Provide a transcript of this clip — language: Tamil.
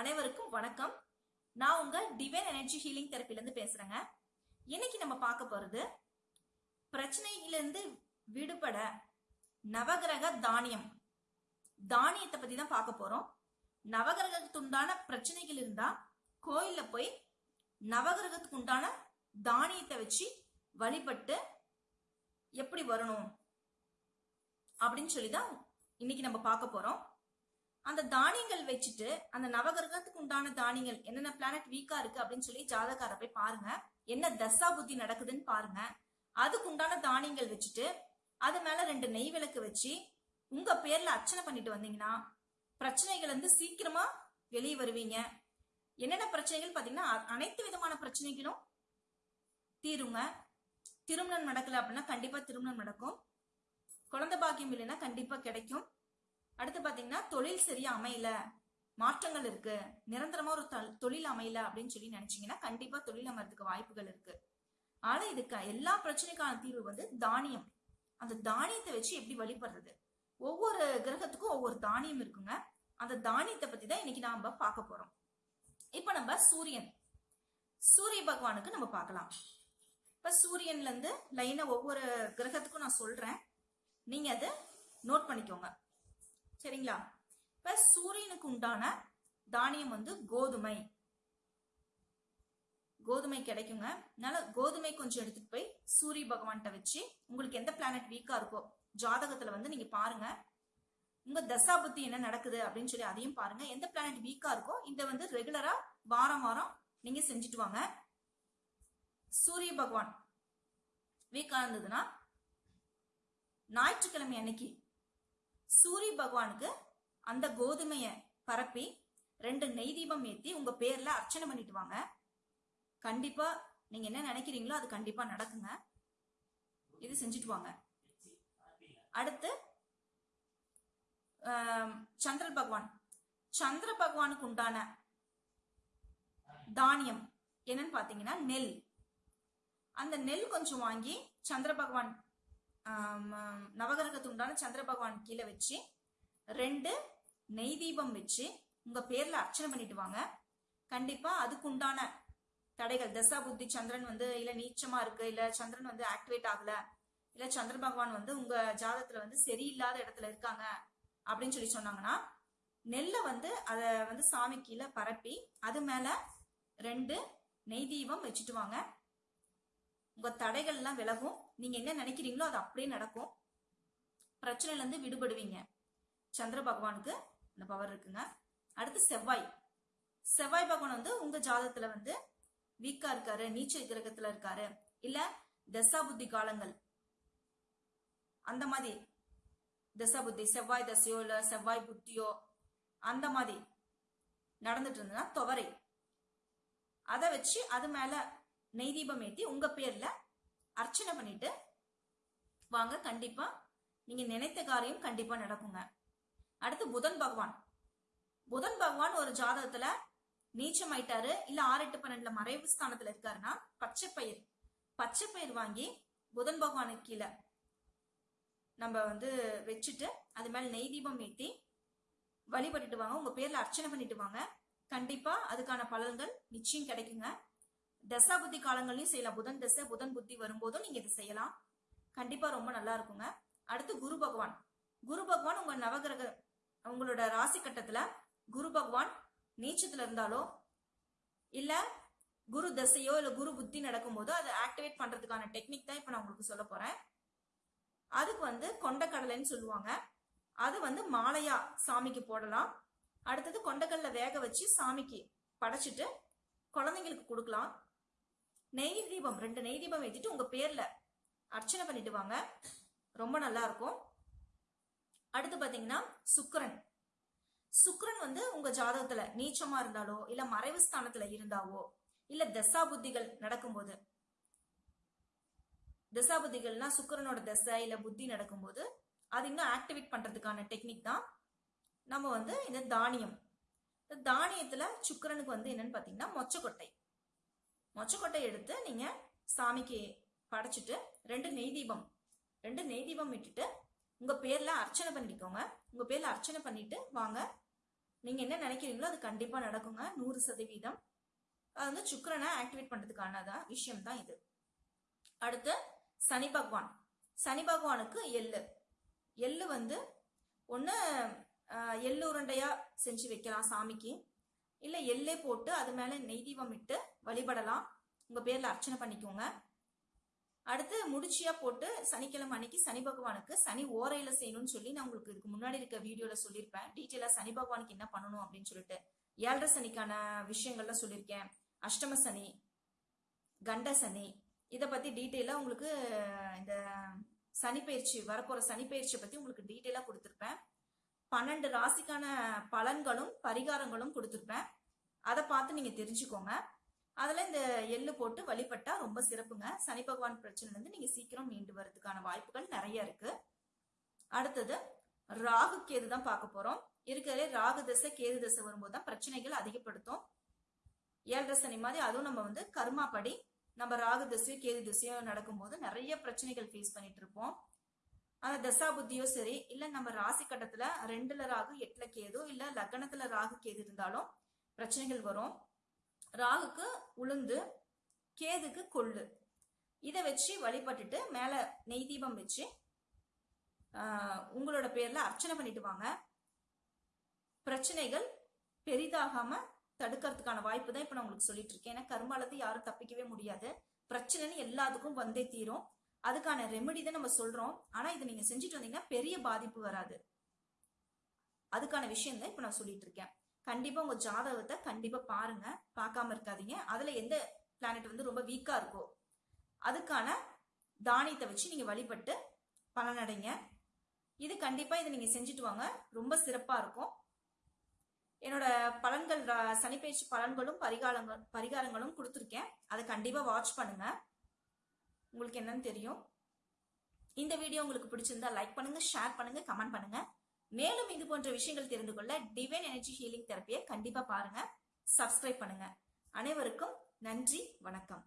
அனைவருக்கும் வணக்கம். நான் உங்க டிவைன் எனர்ஜி ஹீலிங் தெரப்பிலிருந்து பேசுறேங்க. இன்னைக்கு நம்ம பார்க்க போறது பிரச்சனையிலிருந்து விடுபட நவகிரக தானியம். தானியத்தை பத்தி தான் பார்க்க போறோம். நவகிரகத்துக்கு உண்டான பிரச்சனைகள் இருந்தா கோயில்ல போய் நவகிரகத்துக்கு உண்டான தானியத்தை வச்சு வழிபட்டு எப்படி வரணும் அப்படின்னு சொல்லி தான் இன்னைக்கு நம்ம பார்க்க போறோம். அந்த தானியங்கள் வச்சுட்டு அந்த நவகிரகத்துக்கு உண்டான தானியங்கள் என்னென்ன பிளானட் வீக்கா இருக்கு அப்படின்னு சொல்லி ஜாதகார போய் பாருங்க. என்ன தசா புத்தி நடக்குதுன்னு பாருங்க. அதுக்கு உண்டான தானியங்கள் வச்சுட்டு அது மேல ரெண்டு நெய் விளக்கு வச்சு உங்க பேர்ல அர்ச்சனை பண்ணிட்டு வந்தீங்கன்னா பிரச்சனைகள் வந்து சீக்கிரமா வெளியே வருவீங்க. என்னென்ன பிரச்சனைகள்? பாத்தீங்கன்னா அ- அனைத்து விதமான பிரச்சனைகளும் தீருங்க. திருமணம் நடக்கல அப்படின்னா கண்டிப்பா திருமணம் நடக்கும். குழந்தை பாக்கியம் இல்லைன்னா கண்டிப்பா கிடைக்கும். அடுத்து பாத்தீங்கன்னா தொழில் சரியா அமையல மாற்றங்கள் இருக்கு நிரந்தரமா ஒரு தொழில் அமையல அப்படின்னு சொல்லி நினைச்சீங்கன்னா கண்டிப்பா தொழில் அமைறதுக்கு வாய்ப்புகள் இருக்கு. ஆனா இதுக்கு எல்லா பிரச்சனைக்கான தீர்வு வந்து தானியம். அந்த தானியத்தை வச்சு எப்படி வழிபடுறது? ஒவ்வொரு கிரகத்துக்கும் ஒவ்வொரு தானியம் இருக்குங்க. அந்த தானியத்தை பத்தி தான் இன்னைக்கு நாம பார்க்க போறோம். இப்ப நம்ம சூரியன். சூரிய பகவானுக்கு நம்ம பார்க்கலாம். இப்ப சூரியன்ல இருந்து லைனா ஒவ்வொரு கிரகத்துக்கும் நான் சொல்றேன். நீங்க அதை நோட் பண்ணிக்கோங்க. சரிங்களா? இப்ப சூரியனுக்கு உண்டான தானியம் வந்து கோதுமை. கோதுமை கிடைக்குங்க. அதனால கோதுமை கொஞ்சம் எடுத்துட்டு போய் சூரிய பகவான்கிட்ட வச்சு உங்களுக்கு எந்த பிளானட் வீக்கா இருக்கோ ஜாதகத்துல வந்து நீங்க பாருங்க. உங்க தசா புத்தி என்ன நடக்குது அப்படின்னு சொல்லி அதையும் பாருங்க. எந்த பிளானட் வீக்கா இருக்கோ இதை வந்து ரெகுலரா வாரம் வாரம் நீங்க செஞ்சுட்டு வாங்க. சூரிய பகவான் வீக்கா இருந்ததுன்னா ஞாயிற்றுக்கிழமை அன்னைக்கு சூரிய பகவானுக்கு அந்த கோதுமைய பரப்பி ரெண்டு நெய் தீபம் ஏத்தி உங்க பேர்ல அர்ச்சனை பண்ணிட்டு வாங்க. கண்டிப்பா நீங்க என்ன நினைக்கிறீங்களோ அது கண்டிப்பா நடக்குங்க. இது செஞ்சுட்டு வாங்க. அடுத்து சந்திர பகவான். சந்திர பகவானுக்கு உண்டான தானியம் என்னன்னு பாத்தீங்கன்னா நெல். அந்த நெல் கொஞ்சம் வாங்கி சந்திர பகவான் நவகிரகத்துக்கு உண்டான சந்திர பகவான் கீழே வச்சு ரெண்டு நெய் தீபம் வச்சு உங்க பேர்ல அர்ச்சனை பண்ணிட்டு வாங்க. கண்டிப்பா அதுக்கு உண்டான தடைகள் தசா புத்தி சந்திரன் வந்து இல்ல நீச்சமா இருக்கு இல்ல சந்திரன் வந்து ஆக்டிவேட் ஆகல இல்ல சந்திர பகவான் வந்து உங்க ஜாதத்துல வந்து சரியில்லாத இடத்துல இருக்காங்க அப்படின்னு சொல்லி சொன்னாங்கன்னா நெல்லை வந்து அத வந்து சாமி கீழே பரப்பி அது மேல ரெண்டு நெய் தீபம் வச்சுட்டு வாங்க. உங்க தடைகள் எல்லாம் விலகும். நீங்க என்ன நினைக்கிறீங்களோ அது அப்படியே நடக்கும். பிரச்சனையில இருந்து விடுபடுவீங்க. சந்திர பகவானுக்கு அந்த பவர் இருக்குங்க. அடுத்து செவ்வாய். செவ்வாய் பகவான் வந்து உங்க ஜாதகத்துல வந்து வீக்கா இருக்காரு நீச்சல் கிரகத்துல இருக்காரு. இல்ல தசா புத்தி காலங்கள். அந்த மாதிரி. தசா புத்தி செவ்வாய் தசையோ இல்ல செவ்வாய் புத்தியோ அந்த மாதிரி. நடந்துட்டு இருந்ததுன்னா துவரை. அதை வச்சு அது மேல நெய் தீபம் ஏத்தி உங்க பேர்ல அர்ச்சனை பண்ணிட்டு வாங்க கண்டிப்பா நீங்க நினைத்த காரியம் கண்டிப்பா நடக்குங்க. அடுத்து புதன் பகவான். புதன் பகவான் ஒரு ஜாதகத்துல நீச்சம் ஆயிட்டாரு இல்ல ஆறு எட்டு பன்னெண்டுல மறைவு ஸ்தானத்துல இருக்காருன்னா பச்சை பயிர். பச்சை பயிர் வாங்கி புதன் பகவானுக்கு கீழே நம்ம வந்து வச்சுட்டு அது மேல நெய் தீபம் ஏத்தி வழிபட்டுட்டு வாங்க. உங்க பேர்ல அர்ச்சனை பண்ணிட்டு வாங்க. கண்டிப்பா அதுக்கான பலன்கள் நிச்சயம் கிடைக்குங்க. தசா புத்தி காலங்கள்லயும் செய்யலாம். புதன் தசை புதன் புத்தி வரும்போதும் நீங்க இது செய்யலாம். கண்டிப்பா ரொம்ப நல்லா இருக்குங்க. அடுத்து குரு பகவான். குரு பகவான் உங்க நவகிரக உங்களோட ராசி கட்டத்துல குரு பகவான் நீச்சத்துல இருந்தாலோ இல்ல குரு தசையோ இல்ல குரு புத்தி நடக்கும்போதோ அதை ஆக்டிவேட் பண்றதுக்கான டெக்னிக் தான் இப்ப நான் உங்களுக்கு சொல்ல போறேன். அதுக்கு வந்து கொண்டக்கடலைன்னு சொல்லுவாங்க. அது வந்து மாலையா சாமிக்கு போடலாம். அடுத்தது கொண்டக்கடலை வேக வச்சு சாமிக்கு படைச்சிட்டு குழந்தைங்களுக்கு கொடுக்கலாம். நெய் தீபம் ரெண்டு நெய் தீபம் ஏற்றிட்டு உங்க பேர்ல அர்ச்சனை பண்ணிட்டு வாங்க. ரொம்ப நல்லா இருக்கும். அடுத்து பாத்தீங்கன்னா சுக்கரன். சுக்கரன் வந்து உங்க ஜாதகத்துல நீச்சமா இருந்தாலோ இல்ல மறைவு ஸ்தானத்துல இருந்தாவோ இல்ல தசா புத்திகள் நடக்கும்போது தசா புத்திகள்னா சுக்கிரனோட தசை இல்ல புத்தி நடக்கும்போது அது இன்னும் ஆக்டிவேட் பண்றதுக்கான டெக்னிக் தான். நம்ம வந்து இந்த தானியம். இந்த தானியத்துல சுக்கரனுக்கு வந்து என்னன்னு பாத்தீங்கன்னா மொச்சக்கொட்டை. மொச்சக்கொட்டை எடுத்து நீங்க சாமிக்கு படைச்சிட்டு ரெண்டு நெய் தீபம் ரெண்டு நெய் தீபம் விட்டுட்டு உங்க பேர்ல அர்ச்சனை பண்ணிக்கோங்க. உங்க பேர்ல அர்ச்சனை பண்ணிட்டு வாங்க. நீங்க என்ன நினைக்கிறீங்களோ அது கண்டிப்பா நடக்குங்க. நூறு சதவீதம். அது வந்து சுக்கிரனை ஆக்டிவேட் பண்றதுக்கானதான் விஷயம் தான் இது. அடுத்து சனி பகவான். சனி பகவானுக்கு எள்ளு. எள்ளு வந்து ஒன்று எள்ளு உருண்டையா செஞ்சு வைக்கலாம் சாமிக்கு. இல்லை எள்ளே போட்டு அது மேலே நெய் தீபம் இட்டு வழிபடலாம். உங்கள் பேரில் அர்ச்சனை பண்ணிக்கோங்க. அடுத்து முடிச்சியா போட்டு சனிக்கிழமை அன்னைக்கு சனி பகவானுக்கு சனி ஓரையில செய்யணும்னு சொல்லி நான் உங்களுக்கு இதுக்கு முன்னாடி இருக்க வீடியோல சொல்லியிருப்பேன். டீட்டெயிலா சனி பகவானுக்கு என்ன பண்ணணும் அப்படின்னு சொல்லிட்டு. ஏழரை சனிக்கான விஷயங்கள்லாம் சொல்லியிருக்கேன். அஷ்டம சனி கண்ட சனி இதை பத்தி டீட்டெயிலா உங்களுக்கு இந்த சனிப்பயிற்சி வரப்போற சனிப்பயிற்சியை பத்தி உங்களுக்கு டீட்டெயிலா கொடுத்துருப்பேன். பன்னெண்டு ராசிக்கான பலன்களும் பரிகாரங்களும் கொடுத்துருப்பேன். அதை பார்த்து நீங்க தெரிஞ்சுக்கோங்க. அதில் இந்த எள்ளு போட்டு வழிபட்டா ரொம்ப சிறப்புங்க. சனி பகவான் பிரச்சனைலேருந்து நீங்கள் சீக்கிரம் மீண்டு வர்றதுக்கான வாய்ப்புகள் நிறைய இருக்கு. அடுத்தது ராகு கேது தான் பார்க்க போகிறோம் இருக்கிறதே ராகு தசை கேது தசை வரும்போது தான் பிரச்சனைகள் அதிகப்படுத்தும். ஏழரை சனி மாதிரி அதுவும் நம்ம வந்து கர்மாப்படி நம்ம ராகு திசையும் கேது திசையும் நடக்கும்போது நிறைய பிரச்சனைகள் ஃபேஸ் பண்ணிட்டு இருப்போம். அந்த தசா புத்தியோ சரி இல்ல நம்ம ராசி கட்டத்துல ரெண்டுல ராகு எட்டுல கேதோ இல்ல லக்னத்துல ராகு கேது இருந்தாலும் பிரச்சனைகள் வரும். ராகுக்கு உளுந்து கேதுக்கு கொள்ளு. இதை வச்சு வழிபட்டுட்டு மேல நெய் தீபம் வச்சு உங்களோட பேர்ல அர்ச்சனை பண்ணிட்டு வாங்க. பிரச்சனைகள் பெரிதாகாம தடுக்கிறதுக்கான வாய்ப்பு தான் இப்ப நான் உங்களுக்கு சொல்லிட்டு இருக்கேன். ஏன்னா கர்மாலது யாரும் தப்பிக்கவே முடியாது. பிரச்சனைன்னு எல்லாத்துக்கும் வந்தே தீரும். அதுக்கான ரெமெடி தான் நம்ம சொல்றோம். ஆனா இதை நீங்க செஞ்சுட்டு வந்தீங்கன்னா பெரிய பாதிப்பு வராது. அதுக்கான விஷயம் தான் இப்ப நான் சொல்லிட்டு இருக்கேன். கண்டிப்பா உங்க ஜாதகத்தை கண்டிப்பா பாருங்க. பார்க்காம இருக்காதீங்க. அதுல எந்த பிளானட் வந்து ரொம்ப வீக்கா இருக்கோ அதுக்கான தானியத்தை வச்சு நீங்க வழிபட்டு பலனடைங்க. இது கண்டிப்பா இதை நீங்க செஞ்சுட்டு வாங்க. ரொம்ப சிறப்பா இருக்கும். என்னோட பலன்கள் ரா- சனிப்பெயர்ச்சி பலன்களும் பரிகாரங்கள் பரிகாரங்களும் கொடுத்துருக்கேன். அதை கண்டிப்பா வாட்ச் பண்ணுங்க. உங்களுக்கு என்னன்னு தெரியும். இந்த வீடியோ உங்களுக்கு பிடிச்சிருந்தா லைக் பண்ணுங்க ஷேர் பண்ணுங்க கமெண்ட் பண்ணுங்க. மேலும் இது போன்ற விஷயங்கள் தெரிந்து கொள்ள டிவைன் எனர்ஜி ஹீலிங் தெரப்பியை கண்டிப்பா பாருங்க. சப்ஸ்கிரைப் பண்ணுங்க. அனைவருக்கும் நன்றி வணக்கம்.